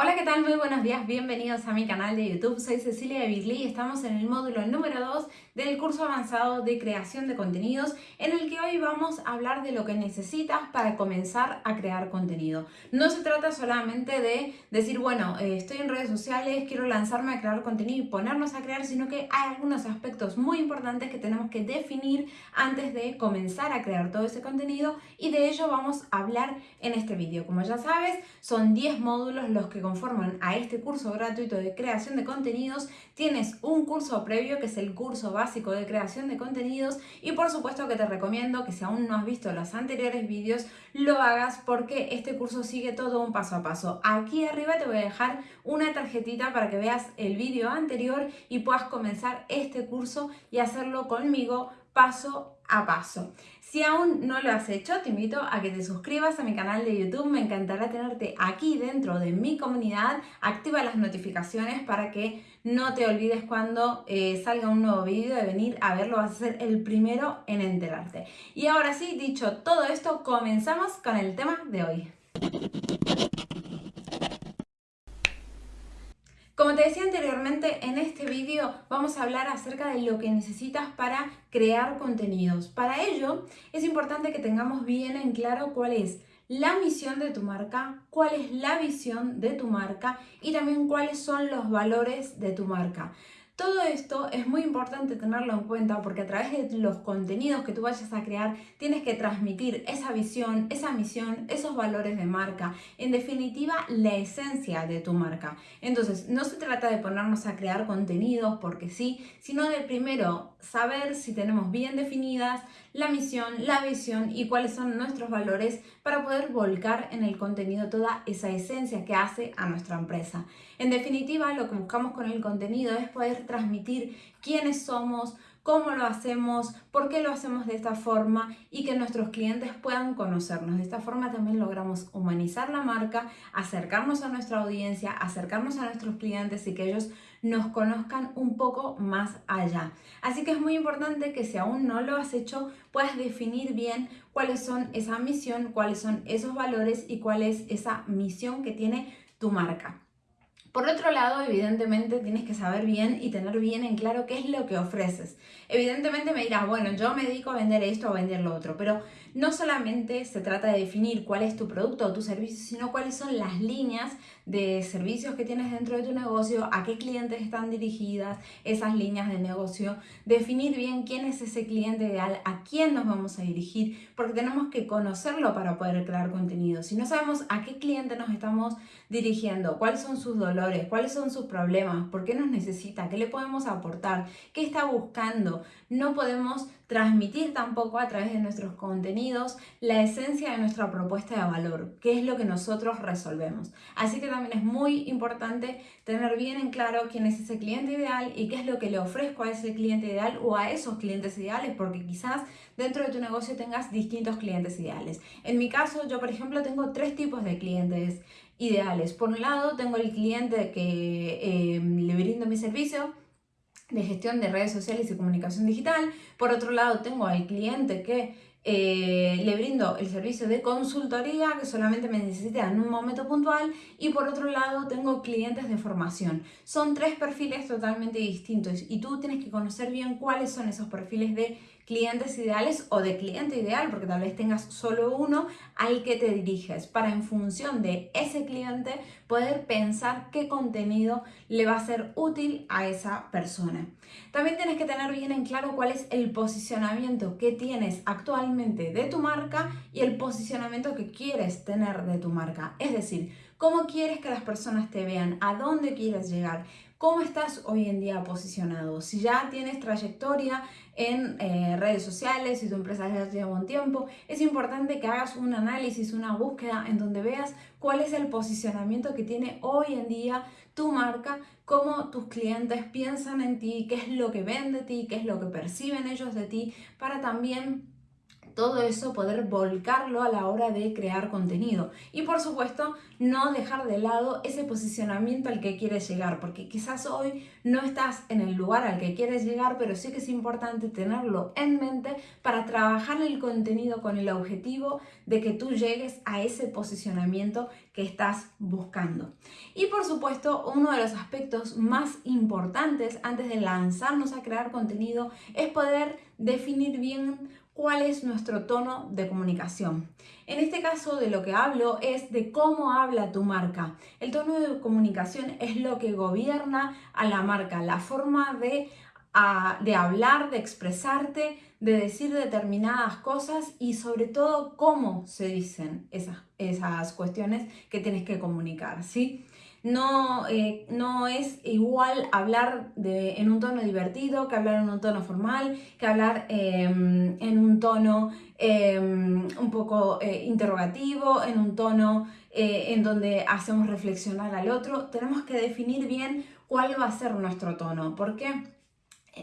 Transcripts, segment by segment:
Hola, ¿qué tal? Muy buenos días, bienvenidos a mi canal de YouTube. Soy Cecilia de y estamos en el módulo número 2 del curso avanzado de creación de contenidos en el que hoy vamos a hablar de lo que necesitas para comenzar a crear contenido. No se trata solamente de decir, bueno, eh, estoy en redes sociales, quiero lanzarme a crear contenido y ponernos a crear, sino que hay algunos aspectos muy importantes que tenemos que definir antes de comenzar a crear todo ese contenido y de ello vamos a hablar en este vídeo. Como ya sabes, son 10 módulos los que conforman a este curso gratuito de creación de contenidos. Tienes un curso previo que es el curso básico de creación de contenidos y por supuesto que te recomiendo que si aún no has visto los anteriores vídeos lo hagas porque este curso sigue todo un paso a paso. Aquí arriba te voy a dejar una tarjetita para que veas el vídeo anterior y puedas comenzar este curso y hacerlo conmigo paso a paso. Si aún no lo has hecho, te invito a que te suscribas a mi canal de YouTube. Me encantará tenerte aquí dentro de mi comunidad. Activa las notificaciones para que no te olvides cuando eh, salga un nuevo vídeo de venir a verlo. Vas a ser el primero en enterarte. Y ahora sí, dicho todo esto, comenzamos con el tema de hoy. Como te decía anteriormente, en este vídeo vamos a hablar acerca de lo que necesitas para crear contenidos. Para ello, es importante que tengamos bien en claro cuál es la misión de tu marca, cuál es la visión de tu marca y también cuáles son los valores de tu marca. Todo esto es muy importante tenerlo en cuenta porque a través de los contenidos que tú vayas a crear tienes que transmitir esa visión, esa misión, esos valores de marca, en definitiva la esencia de tu marca. Entonces no se trata de ponernos a crear contenidos porque sí, sino de primero saber si tenemos bien definidas la misión, la visión y cuáles son nuestros valores para poder volcar en el contenido toda esa esencia que hace a nuestra empresa. En definitiva, lo que buscamos con el contenido es poder transmitir quiénes somos, cómo lo hacemos, por qué lo hacemos de esta forma y que nuestros clientes puedan conocernos. De esta forma también logramos humanizar la marca, acercarnos a nuestra audiencia, acercarnos a nuestros clientes y que ellos nos conozcan un poco más allá. Así que es muy importante que si aún no lo has hecho, puedas definir bien cuáles son esa misión, cuáles son esos valores y cuál es esa misión que tiene tu marca. Por otro lado, evidentemente tienes que saber bien y tener bien en claro qué es lo que ofreces. Evidentemente me dirás, bueno, yo me dedico a vender esto o a vender lo otro, pero no solamente se trata de definir cuál es tu producto o tu servicio, sino cuáles son las líneas de servicios que tienes dentro de tu negocio, a qué clientes están dirigidas esas líneas de negocio, definir bien quién es ese cliente ideal, a quién nos vamos a dirigir, porque tenemos que conocerlo para poder crear contenido. Si no sabemos a qué cliente nos estamos dirigiendo, cuáles son sus dolores, cuáles son sus problemas, por qué nos necesita, qué le podemos aportar, qué está buscando, no podemos transmitir tampoco a través de nuestros contenidos la esencia de nuestra propuesta de valor, qué es lo que nosotros resolvemos. Así que también es muy importante tener bien en claro quién es ese cliente ideal y qué es lo que le ofrezco a ese cliente ideal o a esos clientes ideales, porque quizás dentro de tu negocio tengas distintos clientes ideales. En mi caso, yo por ejemplo tengo tres tipos de clientes ideales. Por un lado, tengo el cliente que eh, le brindo mi servicio, de gestión de redes sociales y comunicación digital. Por otro lado, tengo al cliente que eh, le brindo el servicio de consultoría que solamente me necesita en un momento puntual y por otro lado tengo clientes de formación. Son tres perfiles totalmente distintos y tú tienes que conocer bien cuáles son esos perfiles de clientes ideales o de cliente ideal, porque tal vez tengas solo uno al que te diriges, para en función de ese cliente poder pensar qué contenido le va a ser útil a esa persona. También tienes que tener bien en claro cuál es el posicionamiento que tienes actualmente de tu marca y el posicionamiento que quieres tener de tu marca. Es decir, cómo quieres que las personas te vean, a dónde quieres llegar, cómo estás hoy en día posicionado. Si ya tienes trayectoria en eh, redes sociales, si tu empresa ya lleva un tiempo, es importante que hagas un análisis, una búsqueda en donde veas cuál es el posicionamiento que tiene hoy en día tu marca, cómo tus clientes piensan en ti, qué es lo que ven de ti, qué es lo que perciben ellos de ti, para también todo eso poder volcarlo a la hora de crear contenido. Y por supuesto, no dejar de lado ese posicionamiento al que quieres llegar, porque quizás hoy no estás en el lugar al que quieres llegar, pero sí que es importante tenerlo en mente para trabajar el contenido con el objetivo de que tú llegues a ese posicionamiento que estás buscando. Y por supuesto, uno de los aspectos más importantes antes de lanzarnos a crear contenido es poder definir bien cuál es nuestro tono de comunicación. En este caso de lo que hablo es de cómo habla tu marca. El tono de comunicación es lo que gobierna a la marca, la forma de, hablar, de expresarte, de decir determinadas cosas y sobre todo cómo se dicen esas, esas cuestiones que tienes que comunicar, ¿sí? No, eh, no es igual hablar de, en un tono divertido que hablar en un tono formal, que hablar em, en un tono em, un poco eh, interrogativo, en un tono eh, en donde hacemos reflexionar al otro. Tenemos que definir bien cuál va a ser nuestro tono. ¿Por qué?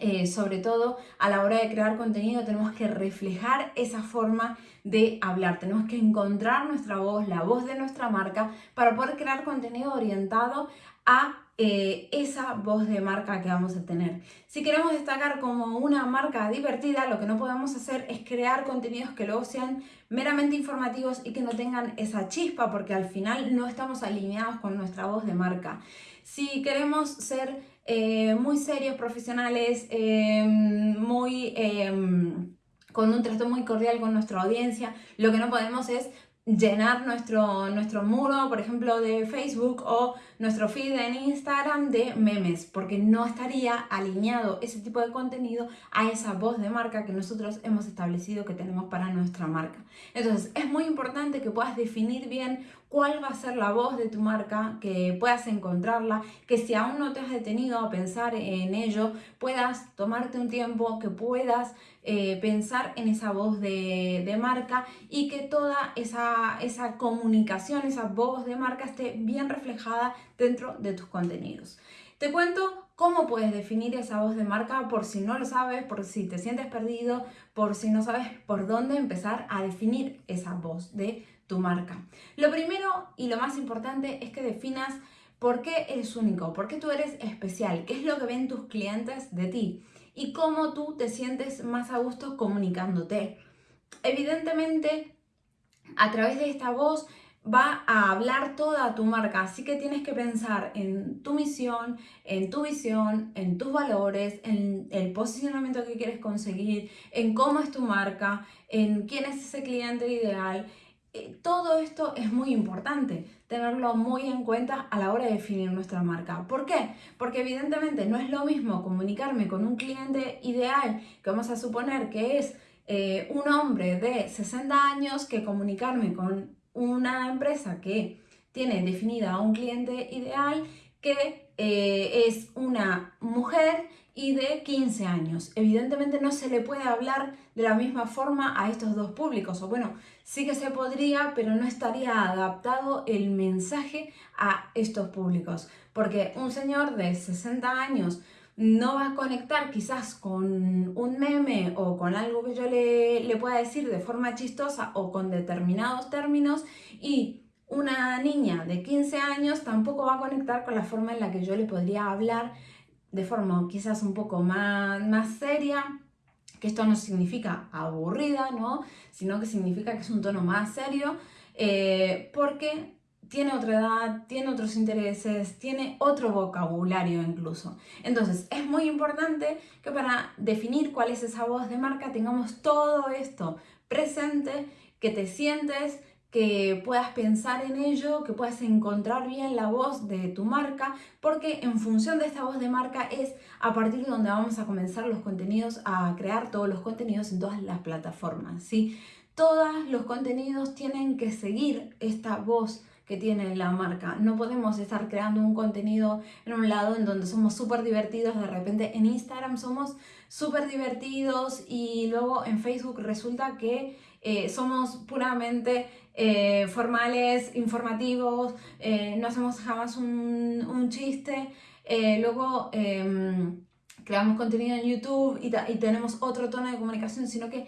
Eh, sobre todo a la hora de crear contenido tenemos que reflejar esa forma de hablar, tenemos que encontrar nuestra voz, la voz de nuestra marca para poder crear contenido orientado a eh, esa voz de marca que vamos a tener. Si queremos destacar como una marca divertida, lo que no podemos hacer es crear contenidos que luego sean meramente informativos y que no tengan esa chispa, porque al final no estamos alineados con nuestra voz de marca. Si queremos ser eh, muy serios, profesionales, em, muy... Em, con un trato muy cordial con nuestra audiencia, lo que no podemos es llenar nuestro, nuestro muro, por ejemplo, de Facebook o nuestro feed en Instagram de memes, porque no estaría alineado ese tipo de contenido a esa voz de marca que nosotros hemos establecido que tenemos para nuestra marca. Entonces, es muy importante que puedas definir bien cuál va a ser la voz de tu marca, que puedas encontrarla, que si aún no te has detenido a pensar en ello, puedas tomarte un tiempo, que puedas eh, pensar en esa voz de, marca y que toda esa, esa comunicación, esa voz de marca esté bien reflejada dentro de tus contenidos. Te cuento cómo puedes definir esa voz de marca por si no lo sabes, por si te sientes perdido, por si no sabes por dónde empezar a definir esa voz de tu marca. Lo primero y lo más importante es que definas por qué eres único, por qué tú eres especial, qué es lo que ven tus clientes de ti y cómo tú te sientes más a gusto comunicándote. Evidentemente, a través de esta voz va a hablar toda tu marca, así que tienes que pensar en tu misión, en tu visión, en tus valores, en el posicionamiento que quieres conseguir, en cómo es tu marca, en quién es ese cliente ideal eh, todo esto es muy importante, tenerlo muy en cuenta a la hora de definir nuestra marca. ¿Por qué? Porque evidentemente no es lo mismo comunicarme con un cliente ideal, que vamos a suponer que es eh, un hombre de 60 años, que comunicarme con una empresa que tiene definida a un cliente ideal que eh, es una mujer y de 15 años. Evidentemente no se le puede hablar de la misma forma a estos dos públicos, o bueno, sí que se podría, pero no estaría adaptado el mensaje a estos públicos, porque un señor de 60 años no va a conectar quizás con un meme o con algo que yo le, le pueda decir de forma chistosa o con determinados términos y una niña de 15 años tampoco va a conectar con la forma en la que yo le podría hablar de forma quizás un poco más, más seria, que esto no significa aburrida, ¿no? Sino que significa que es un tono más serio, eh, porque tiene otra edad, tiene otros intereses, tiene otro vocabulario incluso. Entonces, es muy importante que para definir cuál es esa voz de marca tengamos todo esto presente, que te sientes que puedas pensar en ello, que puedas encontrar bien la voz de tu marca, porque en función de esta voz de marca es a partir de donde vamos a comenzar los contenidos, a crear todos los contenidos en todas las plataformas, ¿sí? Todos los contenidos tienen que seguir esta voz que tiene la marca. No podemos estar creando un contenido en un lado en donde somos súper divertidos, de repente en Instagram somos súper divertidos y luego en Facebook resulta que eh, somos puramente eh, formales, informativos, eh, no hacemos jamás un, chiste, luego em, creamos contenido en YouTube y, y tenemos otro tono de comunicación, sino que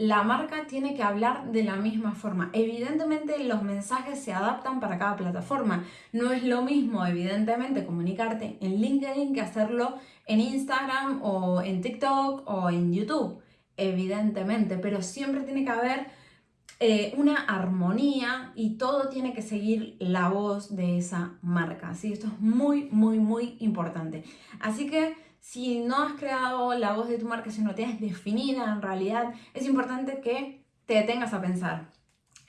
la marca tiene que hablar de la misma forma. Evidentemente los mensajes se adaptan para cada plataforma. No es lo mismo, evidentemente, comunicarte en LinkedIn que hacerlo en Instagram o en TikTok o en YouTube. Evidentemente, pero siempre tiene que haber eh, una armonía y todo tiene que seguir la voz de esa marca. ¿sí? Esto es muy, muy, muy importante. Así que si no has creado la voz de tu marca, si no tienes definida en realidad, es importante que te detengas a pensar.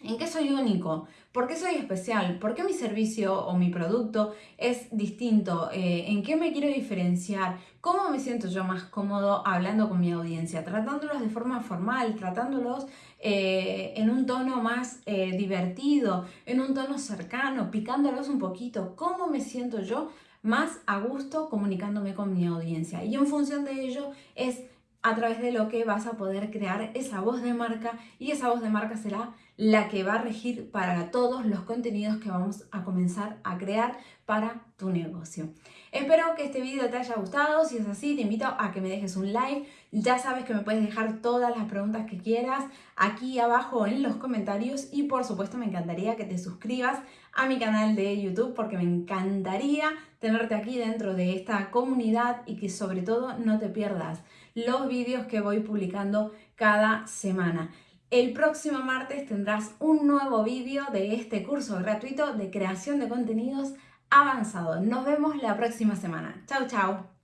¿En qué soy único? ¿Por qué soy especial? ¿Por qué mi servicio o mi producto es distinto? Eh, ¿En qué me quiero diferenciar? ¿Cómo me siento yo más cómodo hablando con mi audiencia? Tratándolos de forma formal, tratándolos eh, en un tono más eh, divertido, en un tono cercano, picándolos un poquito. ¿Cómo me siento yo más a gusto comunicándome con mi audiencia? Y en función de ello es a través de lo que vas a poder crear esa voz de marca y esa voz de marca será la que va a regir para todos los contenidos que vamos a comenzar a crear para tu negocio. Espero que este video te haya gustado, si es así te invito a que me dejes un like, ya sabes que me puedes dejar todas las preguntas que quieras aquí abajo en los comentarios y por supuesto me encantaría que te suscribas a mi canal de YouTube porque me encantaría tenerte aquí dentro de esta comunidad y que sobre todo no te pierdas los vídeos que voy publicando cada semana. El próximo martes tendrás un nuevo vídeo de este curso gratuito de creación de contenidos avanzado. Nos vemos la próxima semana. Chao, chao.